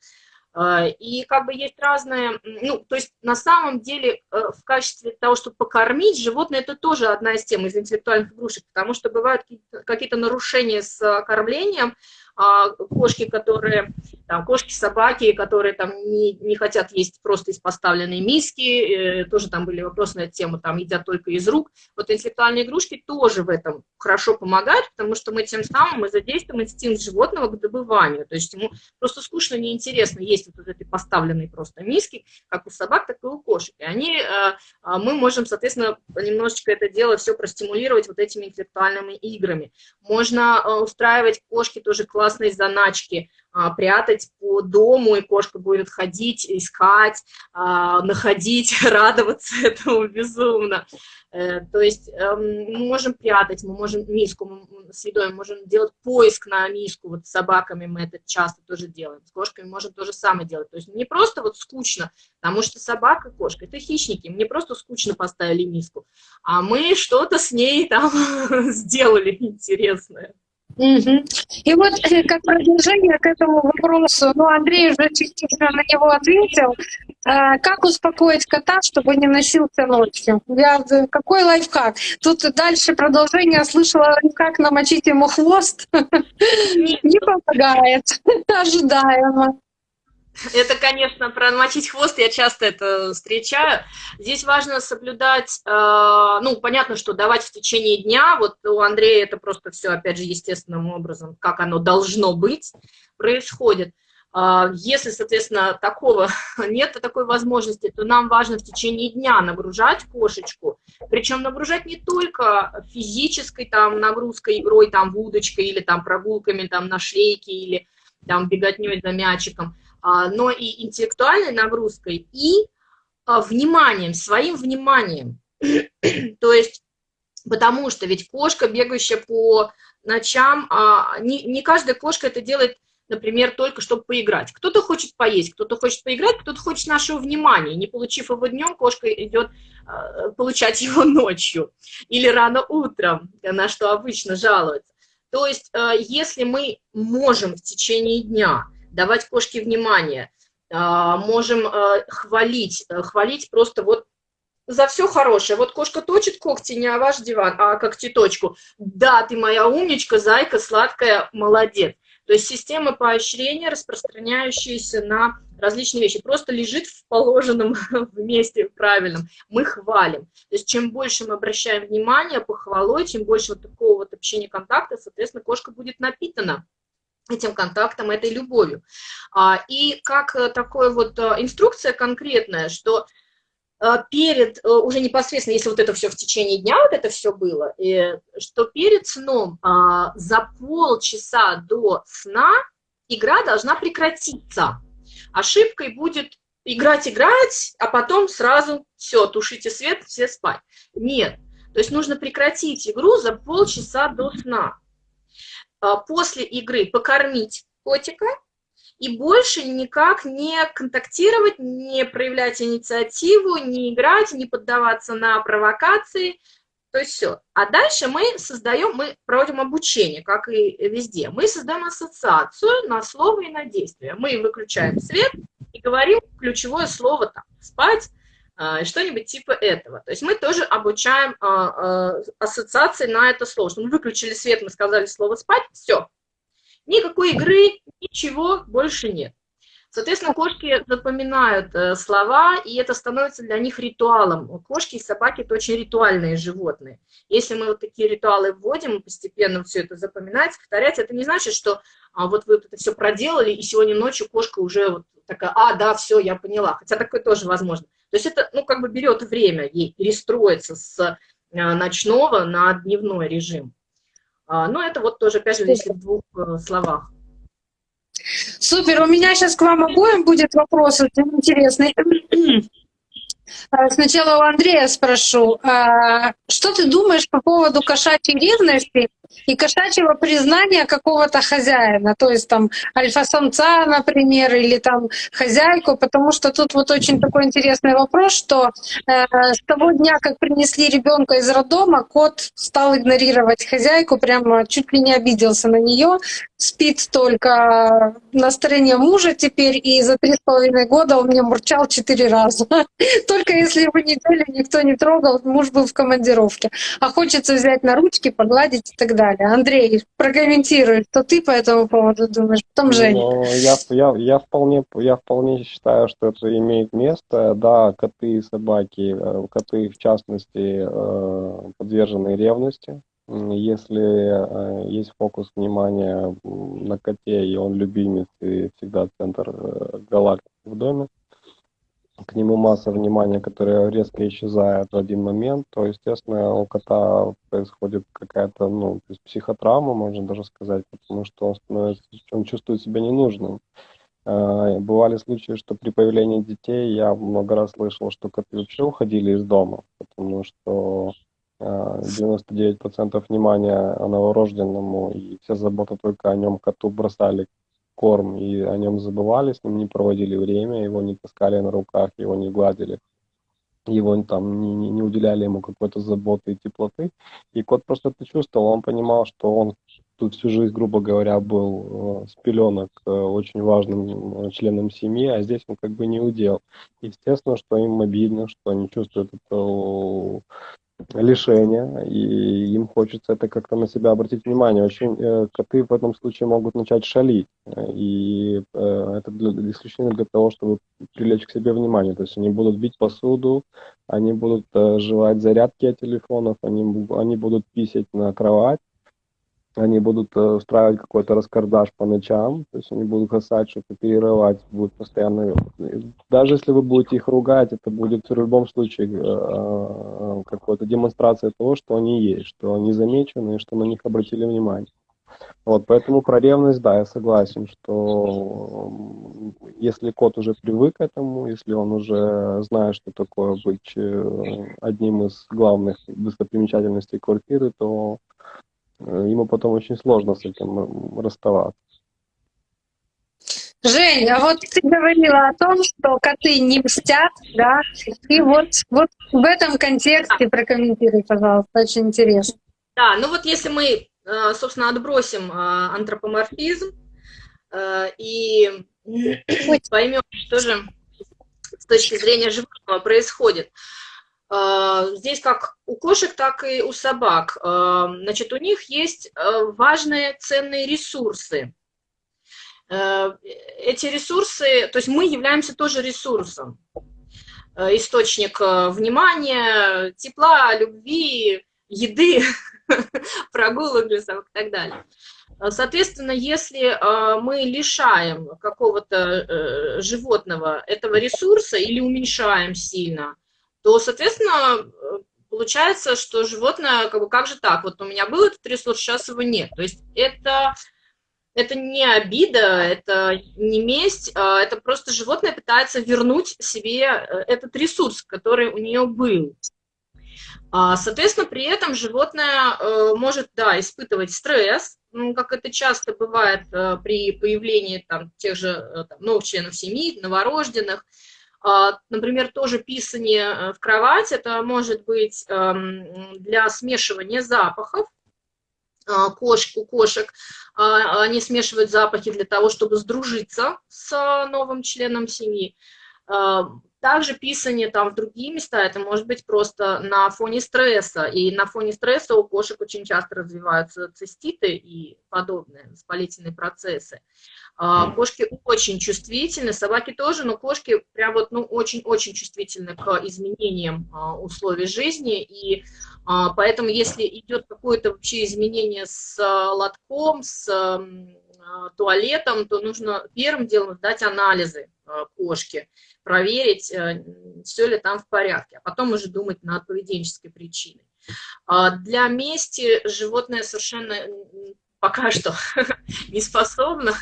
А, и как бы есть разные, ну, то есть на самом деле э, в качестве того, чтобы покормить животное, это тоже одна из тем из интеллектуальных игрушек, потому что бывают какие-то нарушения с кормлением, а, кошки, которые, там, кошки, собаки, которые там не, не хотят есть просто из поставленной миски, э, тоже там были вопросы на эту тему, там едят только из рук. Вот интеллектуальные игрушки тоже в этом хорошо помогают, потому что мы тем самым мы задействуем инстинкт животного к добыванию, то есть ему просто скучно, неинтересно есть вот этой поставленной просто миски, как у собак, так и у кошек. И они, э, а, мы можем, соответственно, немножечко это дело все простимулировать вот этими интеллектуальными играми. Можно э, устраивать кошки тоже класс классные заначки, а, прятать по дому, и кошка будет ходить, искать, а, находить, радоваться этому безумно. Э, то есть эм, мы можем прятать, мы можем миску с едой, мы можем делать поиск на миску, вот с собаками мы это часто тоже делаем, с кошками можем то же самое делать. То есть не просто вот скучно, потому что собака, кошка – это хищники, мне просто скучно поставили миску, а мы что-то с ней там сделали интересное.
Угу. И вот э, как продолжение к этому вопросу, ну, Андрей уже частично на него ответил, э, как успокоить кота, чтобы не носился ночью? Я, э, какой лайфхак? Тут дальше продолжение слышала, как намочить ему хвост, не помогает, ожидаемо.
Это, конечно, промочить хвост, я часто это встречаю. Здесь важно соблюдать, э, ну, понятно, что давать в течение дня, вот у Андрея это просто все, опять же, естественным образом, как оно должно быть, происходит. Э, если, соответственно, такого нет такой возможности, то нам важно в течение дня нагружать кошечку, причем нагружать не только физической там нагрузкой, игрой, там, удочкой или там прогулками там на шлейке или там беготней за мячиком, но и интеллектуальной нагрузкой, и а, вниманием, своим вниманием. То есть, потому что ведь кошка, бегающая по ночам, а, не, не каждая кошка это делает, например, только чтобы поиграть. Кто-то хочет поесть, кто-то хочет поиграть, кто-то хочет нашего внимания. Не получив его днем, кошка идет получать его ночью или рано утром, на что обычно жалуется. То есть, если мы можем в течение дня давать кошке внимание, а, можем а, хвалить, э, хвалить просто вот за все хорошее. Вот кошка точит когти не о ваш диван, а когтеточку. Да, ты моя умничка, зайка, сладкая, молодец. То есть система поощрения, распространяющаяся на различные вещи, просто лежит в положенном месте правильном. Мы хвалим. То есть чем больше мы обращаем внимание, похвалой, чем больше вот такого вот общения контакта, соответственно, кошка будет напитана этим контактом, этой любовью. А, и как э, такая вот э, инструкция конкретная, что э, перед, уже непосредственно, если вот это все в течение дня, вот это все было, что перед сном а, за полчаса до сна игра должна прекратиться. Ошибкой будет играть, играть, а потом сразу все, тушите свет, все спать. Нет. То есть нужно прекратить игру за полчаса до сна. А, после игры покормить котика и больше никак не контактировать, не проявлять инициативу, не играть, не поддаваться на провокации, то есть все. А дальше мы создаем, мы проводим обучение, как и везде. Мы создаем ассоциацию на слово и на действие. Мы выключаем свет и говорим ключевое слово там, спать, что-нибудь типа этого. То есть мы тоже обучаем а, а, ассоциации на это слово. Что мы выключили свет, мы сказали слово «спать», все. Никакой игры, ничего больше нет. Соответственно, кошки запоминают э, слова, и это становится для них ритуалом. Кошки и собаки – это очень ритуальные животные. Если мы вот такие ритуалы вводим, постепенно все это запоминать, повторять, это не значит, что а, вот вы это все проделали, и сегодня ночью кошка уже вот такая, а, да, все, я поняла. Хотя такое тоже возможно. То есть это, ну, как бы берет время ей перестроиться с э, ночного на дневной режим. А, но это вот тоже, опять же, если в двух э, словах.
Супер, у меня сейчас к вам обоим будет вопрос очень интересный. А, сначала у Андрея спрошу, а, что ты думаешь по поводу кошачьей ревности и кошачьего признания какого-то хозяина, то есть там альфа-самца, например, или там хозяйку, потому что тут вот очень такой интересный вопрос, что э, с того дня, как принесли ребенка из роддома, кот стал игнорировать хозяйку, прямо чуть ли не обиделся на нее, спит только на стороне мужа теперь, и за три с половиной года он мне мурчал четыре раза. Только если его неделю никто не трогал, муж был в командировке. А хочется взять на ручки, погладить и так далее. Андрей, прокомментируй, что ты по этому поводу думаешь, потом Женя.
Ну, я, я, я, вполне, я вполне считаю, что это имеет место. Да, коты и собаки, э, коты в частности, э, подвержены ревности. Если э, есть фокус внимания на коте, и он любимец, и всегда центр галактики в доме, к нему масса внимания, которая резко исчезает в один момент, то, естественно, у кота происходит какая-то, ну, психотравма, можно даже сказать, потому что он, становится, он чувствует себя ненужным. А, бывали случаи, что при появлении детей я много раз слышал, что коты вообще уходили из дома, потому что 99% а, внимания новорожденному и вся забота только о нем коту бросали корм, и о нем забывали, с ним не проводили время, его не таскали на руках, его не гладили, его там не, не, не уделяли ему какой-то заботы и теплоты. И кот просто это чувствовал, он понимал, что он тут всю жизнь, грубо говоря, был э, с пеленок э, очень важным э, членом семьи, а здесь он как бы не удел. Естественно, что им обидно, что они чувствуют эту лишения, и им хочется это как-то на себя обратить внимание. Очень э, коты в этом случае могут начать шалить, и э, это для, исключительно для того, чтобы привлечь к себе внимание. То есть они будут бить посуду, они будут э, жевать зарядки от телефонов, они, они будут писать на кровать, они будут э, устраивать какой-то раскардаш по ночам, то есть они будут касать, что-то перерывать, будут постоянно... Даже если вы будете их ругать, это будет в любом случае э, э, какая-то демонстрация того, что они есть, что они замечены, что на них обратили внимание. Вот, поэтому про ревность, да, я согласен, что если кот уже привык к этому, если он уже знает, что такое быть одним из главных достопримечательностей квартиры, то Э, ему потом очень сложно с этим расставаться.
Жень, а вот ты говорила о том, что коты не мстят, да? И вот, вот в этом контексте прокомментируй, пожалуйста, очень интересно.
Да, ну вот если мы, э, собственно, отбросим э, антропоморфизм и поймем, что же с точки зрения животного происходит, здесь как у кошек, так и у собак. А, значит, у них есть а, важные ценные ресурсы. Эти ресурсы, то есть мы являемся тоже ресурсом. Источник внимания, тепла, любви, еды, прогулок и так далее. Соответственно, если мы лишаем какого-то э, животного этого ресурса или уменьшаем сильно, то, соответственно, э, получается, что животное, как бы, как же так, вот у меня был этот ресурс, сейчас его нет. То есть это, это не обида, это не месть, а это просто животное пытается вернуть себе э, этот ресурс, который у нее был. А, соответственно, при этом животное э, может, да, испытывать стресс, ну, как это часто бывает при появлении там, тех же там, новых членов семьи, новорожденных, например, тоже писание э, в кровать, это может быть эм, для смешивания запахов, а, кошек, а, они смешивают запахи для того, чтобы сдружиться с новым членом семьи. Также писание там в другие места, это может быть просто на фоне стресса. И на фоне стресса у кошек очень часто развиваются циститы и подобные воспалительные процессы. А, кошки очень чувствительны, собаки тоже, но кошки прям вот, ну, очень-очень чувствительны к изменениям а, условий жизни. И а, поэтому если идет какое-то вообще изменение с лотком, с туалетом, то нужно первым делом дать анализы кошки проверить, э, все ли там в порядке, а потом уже думать над поведенческой причиной. Для мести животное совершенно пока что не способно.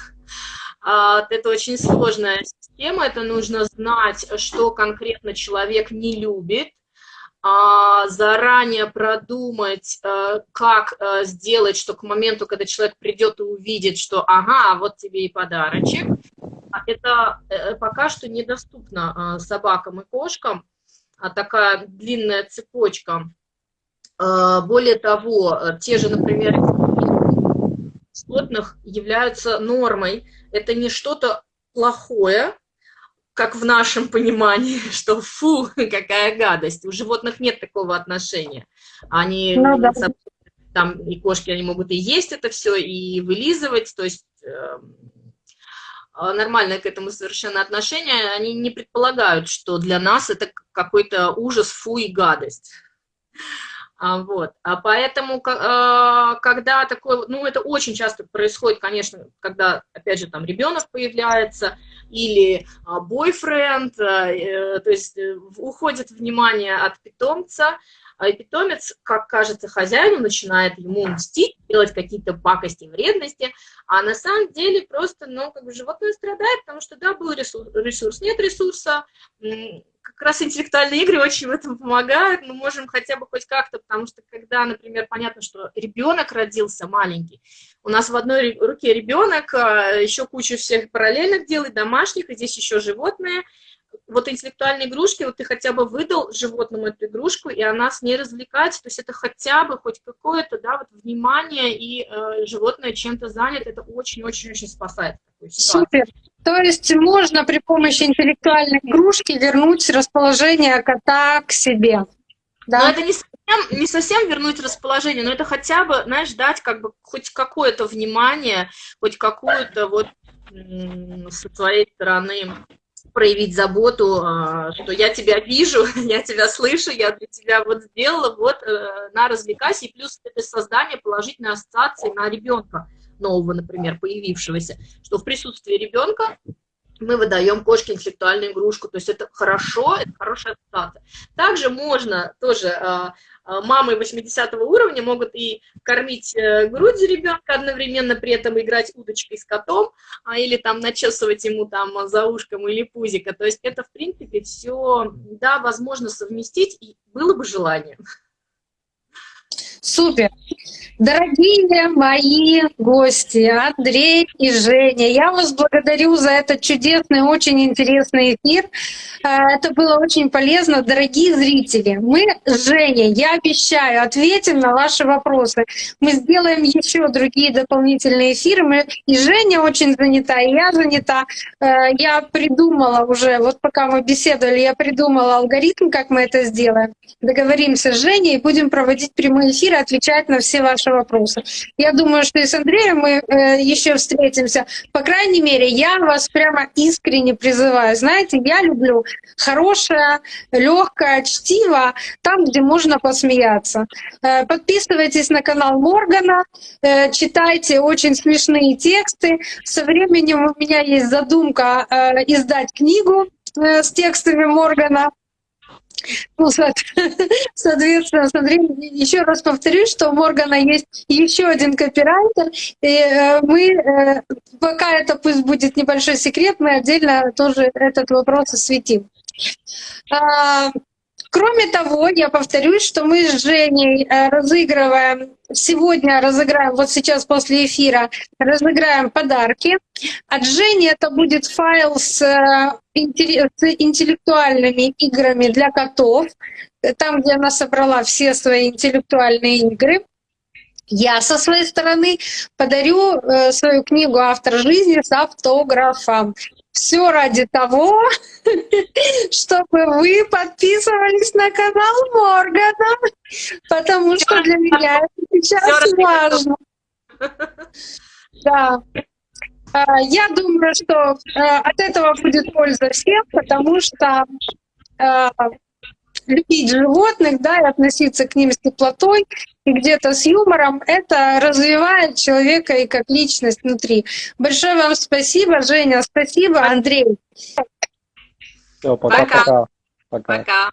А, Это очень сложная система, это нужно знать, что конкретно человек не любит, а, заранее продумать, э, как э, сделать, что к моменту, когда человек придет и увидит, что ага, вот тебе и подарочек, а это э, пока что недоступно собакам и кошкам, такая длинная цепочка. Более того, те же, например, животных являются нормой. Это не что-то плохое, как в нашем понимании, что фу, какая гадость. У животных нет такого отношения. Они ну, да. там и кошки, они могут и есть это все, и вылизывать, то есть э, нормальное к этому совершенно отношение. Они не предполагают, что для нас это какой-то ужас, фу и гадость. А, вот. А поэтому, а, когда такое, ну, это очень часто происходит, конечно, когда, опять же, там ребенок появляется или а, бойфренд, э, то есть э, уходит внимание от питомца, и питомец, как кажется хозяину, начинает ему мстить, делать какие-то пакости, вредности, а на самом деле просто, ну, как бы животное страдает, потому что, да, был ресурс, ресурс нет ресурса, как раз интеллектуальные игры очень в этом помогают, мы можем хотя бы хоть как-то, потому что когда, например, понятно, что ребенок родился маленький, у нас в одной руке ребенок, а, еще кучу всех параллельных делает, домашних, и здесь еще животные, вот интеллектуальные игрушки, вот ты хотя бы выдал животному эту игрушку, и она с ней развлекается, то есть это хотя бы хоть какое-то, да, вот внимание, и э, животное чем-то занято, это очень-очень-очень спасает.
Супер. То есть можно при помощи интеллектуальной игрушки вернуть расположение кота к себе.
Да? Но это не совсем, не совсем вернуть расположение, но это хотя бы, знаешь, дать как бы хоть какое-то внимание, хоть какую-то вот со своей стороны проявить заботу, а, что я тебя вижу, я тебя слышу, я для тебя вот сделала, вот э, на развлекайся, и плюс это создание положительной ассоциации на ребенка нового, например, появившегося, что в присутствии ребенка мы выдаем кошке интеллектуальную игрушку, то есть это хорошо, это хорошая ассоциация. Также можно тоже а, а, мамы 80 уровня могут и кормить э, грудью ребенка одновременно, при этом играть удочкой с котом, а, или там начесывать ему там за ушком или пузико. То есть это, в принципе, все, да, возможно совместить, и было бы желание.
Супер. Дорогие мои гости, Андрей и Женя, я вас благодарю за этот чудесный, очень интересный эфир. Э, это было очень полезно. Дорогие зрители, мы с Женей, я обещаю, ответим на ваши вопросы. Мы сделаем еще другие дополнительные эфиры. Мы, и Женя очень занята, и я занята. Э, я придумала уже, вот пока мы беседовали, я придумала алгоритм, как мы это сделаем. Договоримся с Женей и будем проводить прямые эфиры, отвечать на все ваши вопросы. Я думаю, что и с Андреем мы э, еще встретимся. По крайней мере, я вас прямо искренне призываю. Знаете, я люблю хорошее, легкое чтиво, там, где можно посмеяться. Э, подписывайтесь на канал Моргана, э, читайте очень смешные тексты. Со временем у меня есть задумка э, издать книгу э, с текстами Моргана. Ну, соответственно, смотри, еще раз повторюсь, что у Моргана есть еще один копирайтер, и э, мы, э, пока это пусть будет небольшой секрет, мы отдельно тоже этот вопрос осветим. Кроме того, я повторюсь, что мы с Женей э, разыгрываем, сегодня разыграем, вот сейчас после эфира, разыграем подарки. От Жени это будет файл с, э, с интеллектуальными играми для котов, там, где она собрала все свои интеллектуальные игры. Я со своей стороны подарю э, свою книгу «Автор жизни» с автографом. Все ради того, чтобы вы подписывались на канал Моргана, потому что для меня это сейчас важно. Да. А, я думаю, что э, от этого будет польза всем, потому что э, любить животных, да, и относиться к ним с теплотой и где-то с юмором, это развивает человека и как личность внутри. Большое вам спасибо, Женя, спасибо, Андрей.
Все, пока-пока.
Пока. пока.